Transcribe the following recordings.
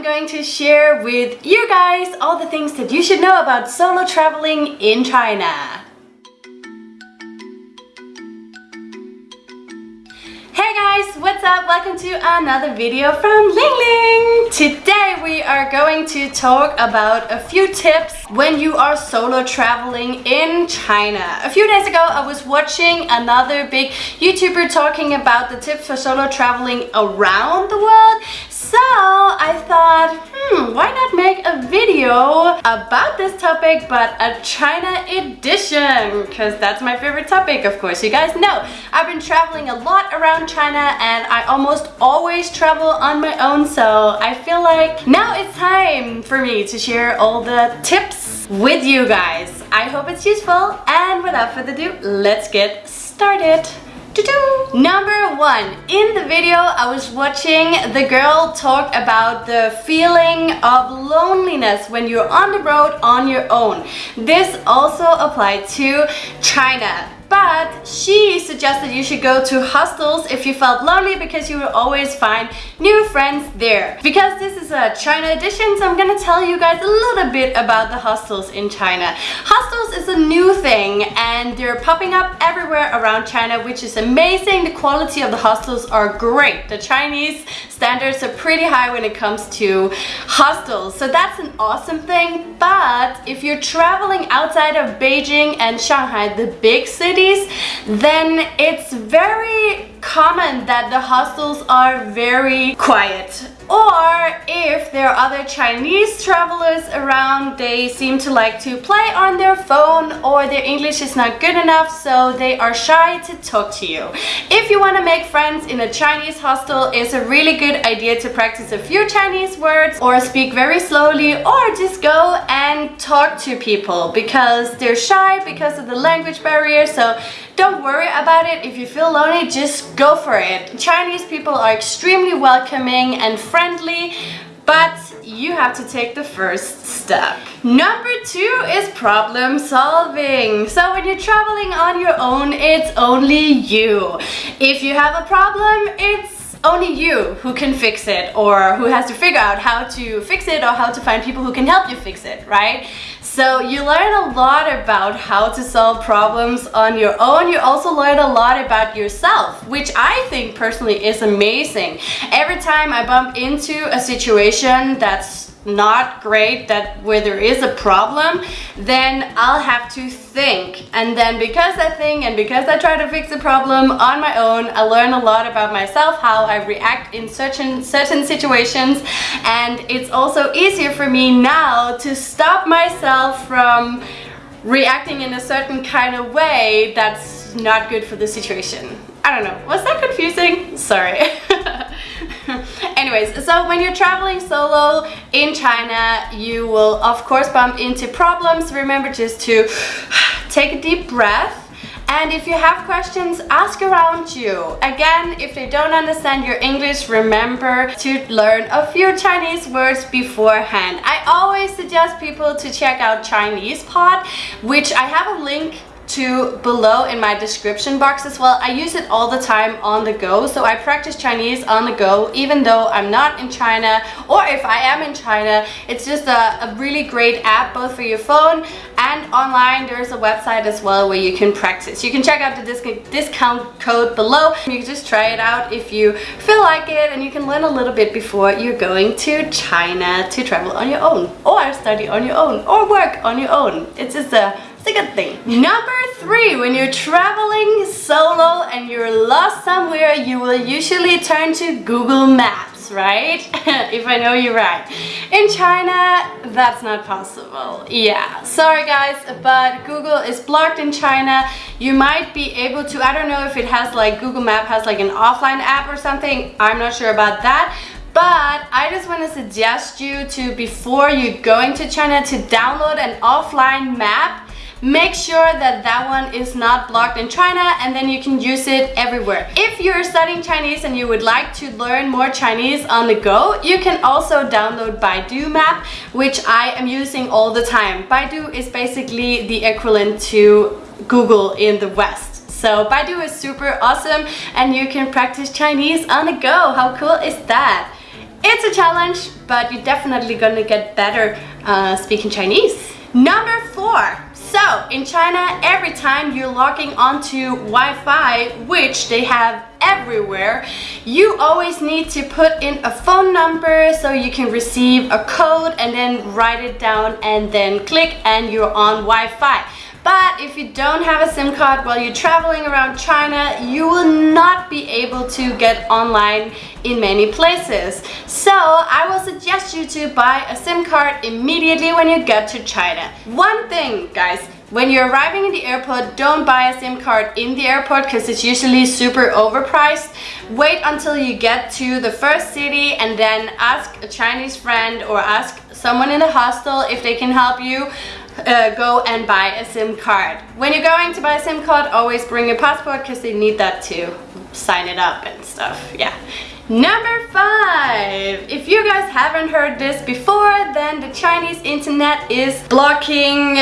I'm going to share with you guys all the things that you should know about solo traveling in China. Hey guys, what's up? Welcome to another video from Ling Ling. Today we are going to talk about a few tips when you are solo traveling in China. A few days ago I was watching another big YouTuber talking about the tips for solo traveling around the world. So I thought, hmm, why not make a video about this topic but a China edition? Because that's my favorite topic, of course. You guys know I've been traveling a lot around China and I almost always travel on my own. So I feel like now it's time for me to share all the tips with you guys. I hope it's useful and without further ado, let's get started. Number one, in the video I was watching the girl talk about the feeling of loneliness when you're on the road on your own. This also applied to China but she suggested you should go to hostels if you felt lonely because you will always find new friends there. Because this is a China edition, so I'm gonna tell you guys a little bit about the hostels in China. Hostels is a new thing and they're popping up everywhere around China, which is amazing. The quality of the hostels are great. The Chinese standards are pretty high when it comes to hostels, so that's an awesome thing. But if you're traveling outside of Beijing and Shanghai, the big cities, cities, then it's very common that the hostels are very quiet or if there are other Chinese travelers around, they seem to like to play on their phone or their English is not good enough, so they are shy to talk to you. If you want to make friends in a Chinese hostel, it's a really good idea to practice a few Chinese words or speak very slowly or just go and talk to people because they're shy because of the language barrier. So don't worry about it. If you feel lonely, just go for it. Chinese people are extremely welcoming and friendly, but you have to take the first step. Number two is problem solving. So when you're traveling on your own, it's only you. If you have a problem, it's only you who can fix it or who has to figure out how to fix it or how to find people who can help you fix it, right? So you learn a lot about how to solve problems on your own. You also learn a lot about yourself, which I think personally is amazing. Every time I bump into a situation that's not great that where there is a problem then I'll have to think. And then because I think and because I try to fix the problem on my own I learn a lot about myself how I react in certain certain situations. And it's also easier for me now to stop myself from reacting in a certain kind of way that's not good for the situation. I don't know. Was that confusing? Sorry Anyways, so when you're traveling solo in China, you will of course bump into problems. Remember just to take a deep breath and if you have questions, ask around you. Again, if they don't understand your English, remember to learn a few Chinese words beforehand. I always suggest people to check out Chinese Pod, which I have a link to below in my description box as well. I use it all the time on the go, so I practice Chinese on the go even though I'm not in China or if I am in China. It's just a, a really great app both for your phone and online. There's a website as well where you can practice. You can check out the disc discount code below. You can just try it out if you feel like it and you can learn a little bit before you're going to China to travel on your own or study on your own or work on your own. It's just a it's a good thing. Number three, when you're traveling solo and you're lost somewhere, you will usually turn to Google Maps, right? if I know you right. In China, that's not possible. Yeah, sorry guys, but Google is blocked in China. You might be able to, I don't know if it has like, Google Map has like an offline app or something. I'm not sure about that. But I just want to suggest you to, before you going to China, to download an offline map make sure that that one is not blocked in China and then you can use it everywhere. If you're studying Chinese and you would like to learn more Chinese on the go, you can also download Baidu Map, which I am using all the time. Baidu is basically the equivalent to Google in the West. So Baidu is super awesome and you can practice Chinese on the go. How cool is that? It's a challenge, but you're definitely gonna get better uh, speaking Chinese. Number four. So, in China, every time you're logging onto Wi-Fi, which they have everywhere, you always need to put in a phone number so you can receive a code and then write it down and then click and you're on Wi-Fi. But if you don't have a SIM card while you're traveling around China, you will not be able to get online in many places. So I will suggest you to buy a SIM card immediately when you get to China. One thing, guys, when you're arriving in the airport, don't buy a SIM card in the airport because it's usually super overpriced. Wait until you get to the first city and then ask a Chinese friend or ask someone in the hostel if they can help you uh, go and buy a SIM card. When you're going to buy a SIM card, always bring your passport because they need that to sign it up and stuff. Yeah. Number five, if you guys haven't heard this before, then the Chinese internet is blocking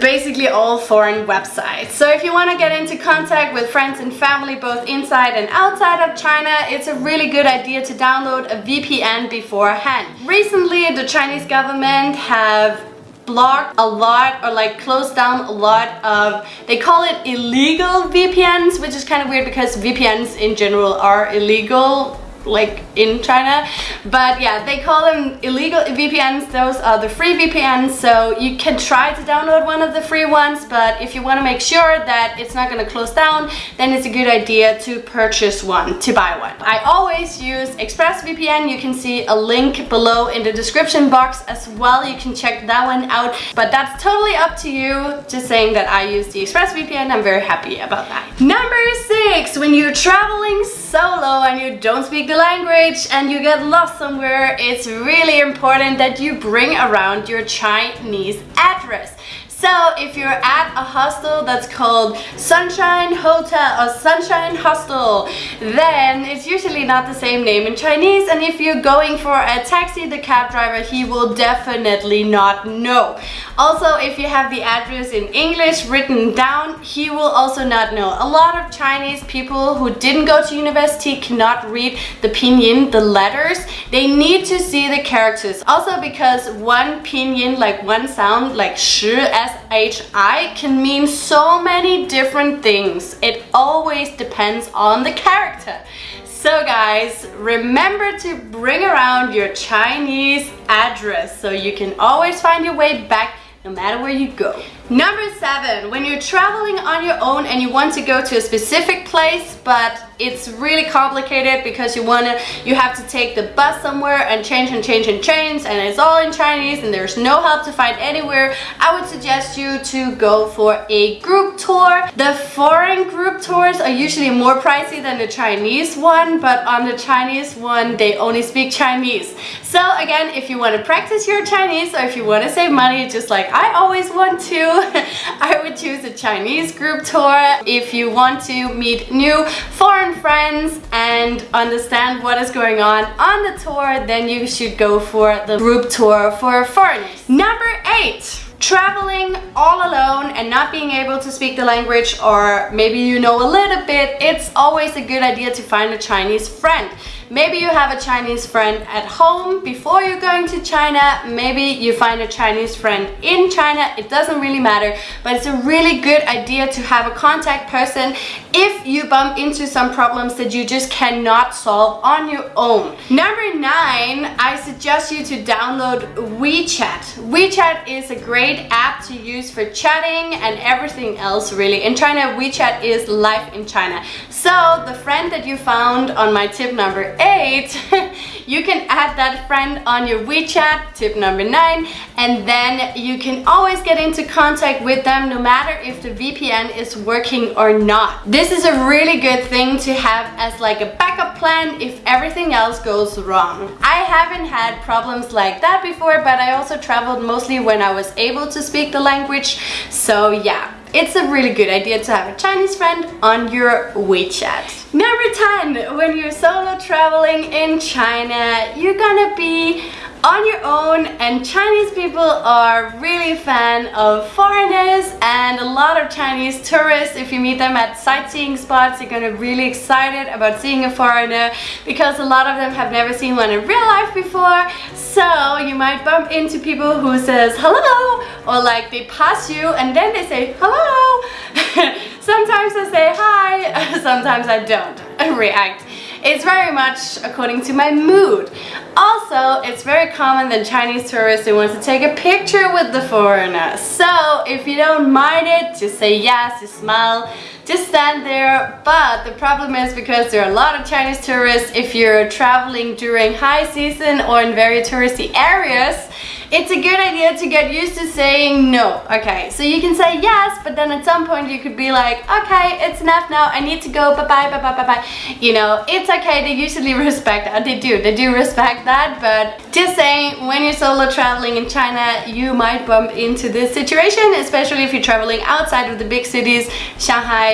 basically all foreign websites. So if you want to get into contact with friends and family both inside and outside of China, it's a really good idea to download a VPN beforehand. Recently, the Chinese government have blocked a lot or like closed down a lot of they call it illegal VPNs which is kind of weird because VPNs in general are illegal like in China. But yeah they call them illegal VPNs those are the free VPNs so you can try to download one of the free ones but if you want to make sure that it's not going to close down then it's a good idea to purchase one to buy one. I always use ExpressVPN you can see a link below in the description box as well. You can check that one out. But that's totally up to you. Just saying that I use the ExpressVPN I'm very happy about that. Number six when you're traveling solo and you don't speak the language and you get lost somewhere, it's really important that you bring around your Chinese address. So if you're at a hostel that's called Sunshine Hotel or Sunshine Hostel, then it's usually not the same name in Chinese. And if you're going for a taxi, the cab driver, he will definitely not know. Also, if you have the address in English written down, he will also not know. A lot of Chinese people who didn't go to university cannot read the pinyin, the letters. They need to see the characters. Also because one pinyin, like one sound, like shi, s SHI can mean so many different things. It always depends on the character. So guys, remember to bring around your Chinese address so you can always find your way back no matter where you go. Number seven, when you're traveling on your own and you want to go to a specific place, but it's really complicated because you wanna, you have to take the bus somewhere and change and change and change and it's all in Chinese and there's no help to find anywhere, I would suggest you to go for a group tour. The foreign group tours are usually more pricey than the Chinese one, but on the Chinese one, they only speak Chinese. So again, if you want to practice your Chinese or if you want to save money, just like I always want to, I would choose a Chinese group tour. If you want to meet new foreign friends and understand what is going on on the tour, then you should go for the group tour for foreigners. Number eight traveling all alone and not being able to speak the language or maybe you know a little bit, it's always a good idea to find a Chinese friend. Maybe you have a Chinese friend at home before you're going to China. Maybe you find a Chinese friend in China. It doesn't really matter, but it's a really good idea to have a contact person if you bump into some problems that you just cannot solve on your own. Number nine, I suggest you to download WeChat. WeChat is a great app to use for chatting and everything else really. In China, WeChat is life in China. So the friend that you found on my tip number eight, you can add that friend on your WeChat, tip number nine, and then you can always get into contact with them no matter if the VPN is working or not. This is a really good thing to have as like a backup plan if everything else goes wrong. I haven't had problems like that before, but I also traveled mostly when I was able to speak the language. So yeah, it's a really good idea to have a Chinese friend on your WeChat. Number 10, when you're solo traveling in China, you're gonna be on your own and Chinese people are really fan of foreigners and a lot of Chinese tourists if you meet them at sightseeing spots you're gonna be really excited about seeing a foreigner because a lot of them have never seen one in real life before. So you might bump into people who says hello or like they pass you and then they say hello. Sometimes I say hi sometimes I don't react it's very much according to my mood. Also, it's very common that Chinese tourists want to take a picture with the foreigner. So if you don't mind it, just say yes, just smile, just stand there. But the problem is because there are a lot of Chinese tourists, if you're traveling during high season or in very touristy areas, it's a good idea to get used to saying no. Okay, so you can say yes, but then at some point you could be like, okay, it's enough now, I need to go, bye-bye, bye-bye, bye-bye. You know, it's okay, they usually respect that. They do, they do respect that, but just saying, when you're solo traveling in China, you might bump into this situation, especially if you're traveling outside of the big cities,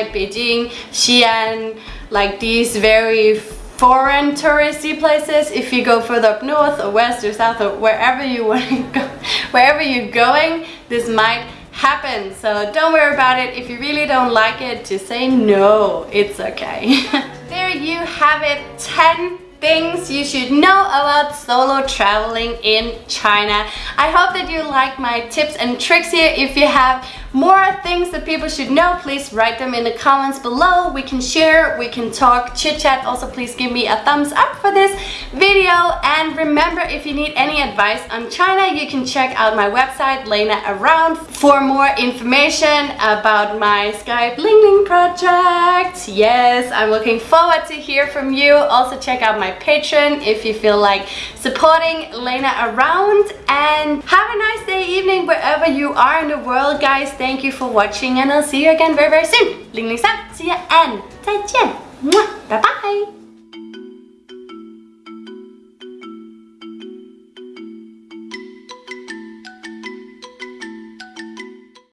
Beijing, Xi'an, like these very foreign touristy places. If you go further up north or west or south or wherever you want to go wherever you're going this might happen. So don't worry about it. If you really don't like it just say no. It's okay. There you have it. 10 things you should know about solo traveling in China. I hope that you like my tips and tricks here. If you have more things that people should know, please write them in the comments below. We can share, we can talk, chit chat. Also, please give me a thumbs up for this video. And remember, if you need any advice on China, you can check out my website, Lena Around, for more information about my Skype Ling Ling project. Yes, I'm looking forward to hear from you. Also, check out my Patreon if you feel like supporting Lena Around. And have a nice day, evening, wherever you are in the world, guys thank you for watching and I'll see you again very very soon. Ling Ling San, see ya and 再见. Bye bye.